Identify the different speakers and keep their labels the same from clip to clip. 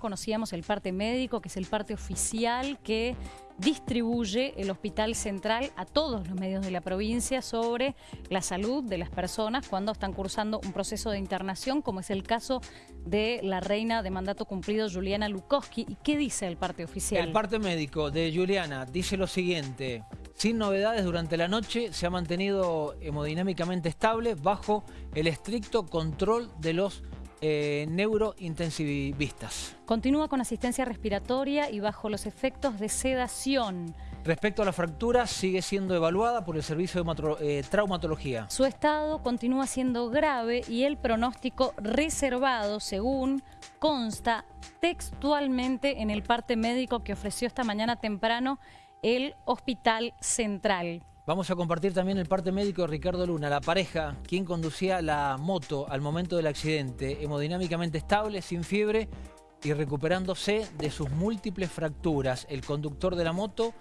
Speaker 1: Conocíamos el parte médico, que es el parte oficial que distribuye el Hospital Central a todos los medios de la provincia sobre la salud de las personas cuando están cursando un proceso de internación, como es el caso de la reina de mandato cumplido Juliana Lukowski. ¿Y qué dice el parte oficial?
Speaker 2: El parte médico de Juliana dice lo siguiente. Sin novedades durante la noche, se ha mantenido hemodinámicamente estable bajo el estricto control de los eh, neurointensivistas.
Speaker 1: Continúa con asistencia respiratoria y bajo los efectos de sedación.
Speaker 2: Respecto a la fractura, sigue siendo evaluada por el Servicio de eh, Traumatología.
Speaker 1: Su estado continúa siendo grave y el pronóstico reservado, según consta textualmente en el parte médico que ofreció esta mañana temprano el Hospital Central.
Speaker 2: Vamos a compartir también el parte médico de Ricardo Luna, la pareja, quien conducía la moto al momento del accidente, hemodinámicamente estable, sin fiebre y recuperándose de sus múltiples fracturas. El conductor de la moto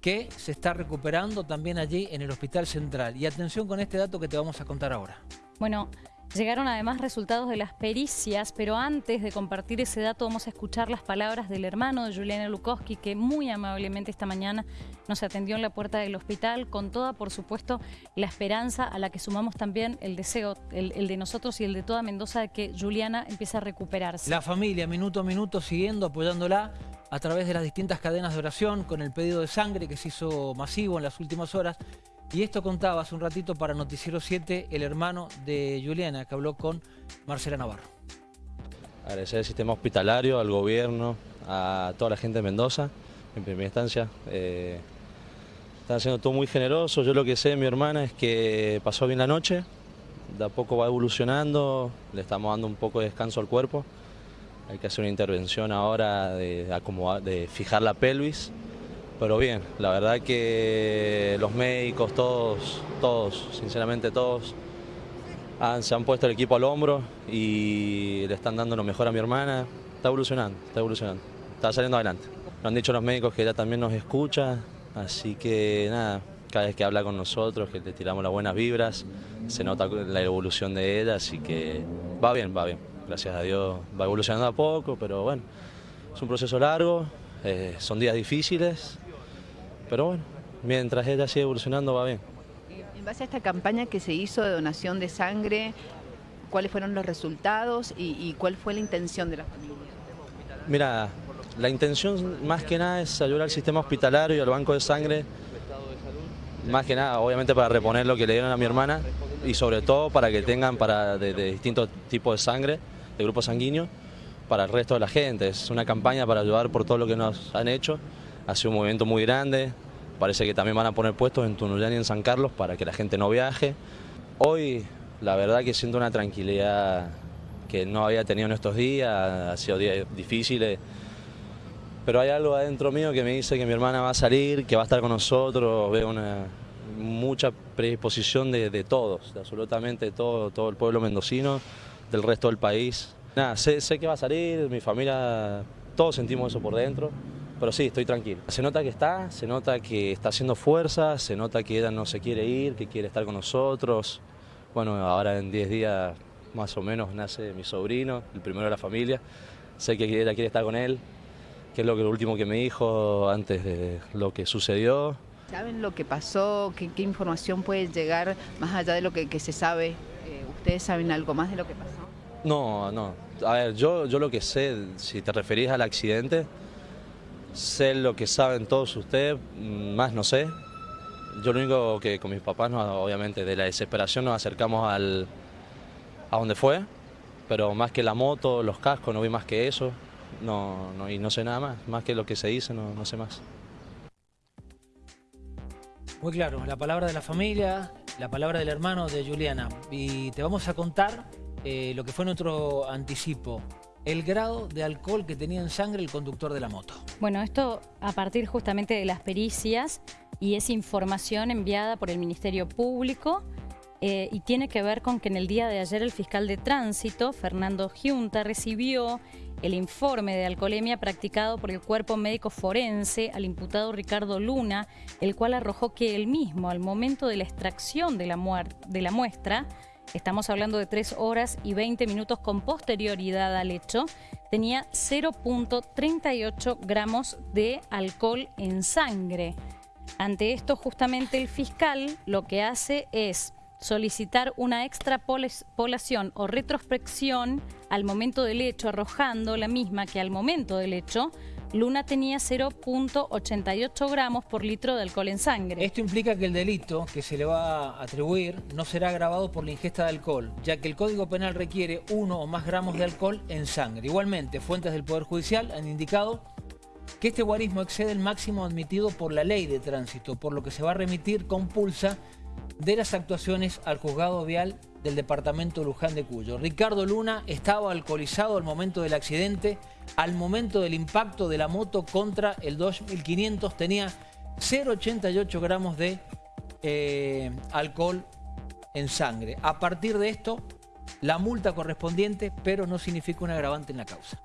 Speaker 2: que se está recuperando también allí en el Hospital Central. Y atención con este dato que te vamos a contar ahora.
Speaker 1: Bueno, Llegaron además resultados de las pericias, pero antes de compartir ese dato vamos a escuchar las palabras del hermano de Juliana Lukowski, que muy amablemente esta mañana nos atendió en la puerta del hospital, con toda, por supuesto, la esperanza a la que sumamos también el deseo, el, de nosotros y el de toda Mendoza, de que Juliana empiece a recuperarse.
Speaker 2: La familia, minuto a minuto, siguiendo, apoyándola a través de las distintas cadenas de oración, con el pedido de sangre que se hizo masivo en las últimas horas, y esto contaba hace un ratito para Noticiero 7 el hermano de Juliana, que habló con Marcela Navarro.
Speaker 3: Agradecer al sistema hospitalario, al gobierno, a toda la gente de Mendoza, en primera instancia. Eh, están haciendo todo muy generoso. Yo lo que sé de mi hermana es que pasó bien la noche, de a poco va evolucionando, le estamos dando un poco de descanso al cuerpo. Hay que hacer una intervención ahora de fijar la pelvis pero bien, la verdad que los médicos, todos, todos, sinceramente todos, se han puesto el equipo al hombro y le están dando lo mejor a mi hermana. Está evolucionando, está evolucionando, está saliendo adelante. Nos han dicho los médicos que ella también nos escucha, así que nada, cada vez que habla con nosotros, que le tiramos las buenas vibras, se nota la evolución de ella, así que va bien, va bien. Gracias a Dios va evolucionando a poco, pero bueno, es un proceso largo, eh, son días difíciles, pero bueno, mientras ella sigue evolucionando va bien.
Speaker 4: En base a esta campaña que se hizo de donación de sangre, ¿cuáles fueron los resultados y, cuál fue la intención de la familia?
Speaker 3: Mira, la intención más que nada es ayudar al sistema hospitalario y al banco de sangre, más que nada obviamente para reponer lo que le dieron a mi hermana y sobre todo para que tengan para de, distintos tipos de sangre, de grupos sanguíneos, para el resto de la gente. Es una campaña para ayudar por todo lo que nos han hecho ha sido un movimiento muy grande, parece que también van a poner puestos en Tunuyán y en San Carlos para que la gente no viaje. Hoy la verdad que siento una tranquilidad que no había tenido en estos días, ha sido días difíciles, pero hay algo adentro mío que me dice que mi hermana va a salir, que va a estar con nosotros, veo una mucha predisposición de, todos, de absolutamente todo, todo el pueblo mendocino, del resto del país. Sé, sé que va a salir, mi familia, todos sentimos eso por dentro. Pero sí, estoy tranquilo. Se nota que está, se nota que está haciendo fuerza, se nota que ella no se quiere ir, que quiere estar con nosotros. Bueno, ahora en 10 días más o menos nace mi sobrino, el primero de la familia. Sé que ella quiere estar con él, que es lo, que, lo último que me dijo antes de lo que sucedió.
Speaker 4: ¿Saben lo que pasó? ¿Qué, información puede llegar más allá de lo que, se sabe? Eh, ¿Ustedes saben algo más de lo que pasó?
Speaker 3: No, no. A ver, yo, yo lo que sé, si te referís al accidente, Sé lo que saben todos ustedes, más no sé. Yo lo único que con mis papás, obviamente, de la desesperación nos acercamos al, a donde fue, pero más que la moto, los cascos, no vi más que eso, no, no, y no sé nada más, más que lo que se dice, no, no sé más.
Speaker 2: Muy claro, la palabra de la familia, la palabra del hermano de Juliana. Y te vamos a contar eh, lo que fue nuestro anticipo el grado de alcohol que tenía en sangre el conductor de la moto.
Speaker 1: Bueno, esto a partir justamente de las pericias y es información enviada por el Ministerio Público eh, y tiene que ver con que en el día de ayer el fiscal de tránsito, Fernando Giunta, recibió el informe de alcoholemia practicado por el cuerpo médico forense al imputado Ricardo Luna, el cual arrojó que él mismo, al momento de la extracción de la, de la muestra, estamos hablando de 3 horas y 20 minutos con posterioridad al hecho, tenía 0.38 gramos de alcohol en sangre. Ante esto, justamente el fiscal lo que hace es solicitar una extrapolación o retrospección al momento del hecho, arrojando la misma que al momento del hecho, Luna tenía 0.88 gramos por litro de alcohol en sangre.
Speaker 2: Esto implica que el delito que se le va a atribuir no será agravado por la ingesta de alcohol, ya que el Código Penal requiere uno o más gramos de alcohol en sangre. Igualmente, fuentes del Poder Judicial han indicado que este guarismo excede el máximo admitido por la ley de tránsito, por lo que se va a remitir con pulsa de las actuaciones al juzgado vial del departamento Luján de Cuyo. Ricardo Luna estaba alcoholizado al momento del accidente, al momento del impacto de la moto contra el 2500 tenía 0,88 gramos de eh, alcohol en sangre. A partir de esto, la multa correspondiente, pero no significa un agravante en la causa.